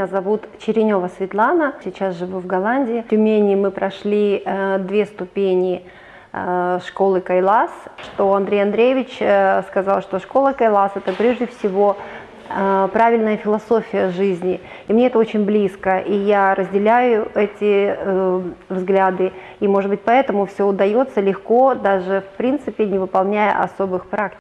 Меня зовут Черенева Светлана, сейчас живу в Голландии. В Тюмени мы прошли э, две ступени э, школы Кайлас, что Андрей Андреевич э, сказал, что школа Кайлас это прежде всего правильная философия жизни. И мне это очень близко, и я разделяю эти э, взгляды. И, может быть, поэтому все удается легко, даже в принципе не выполняя особых практик.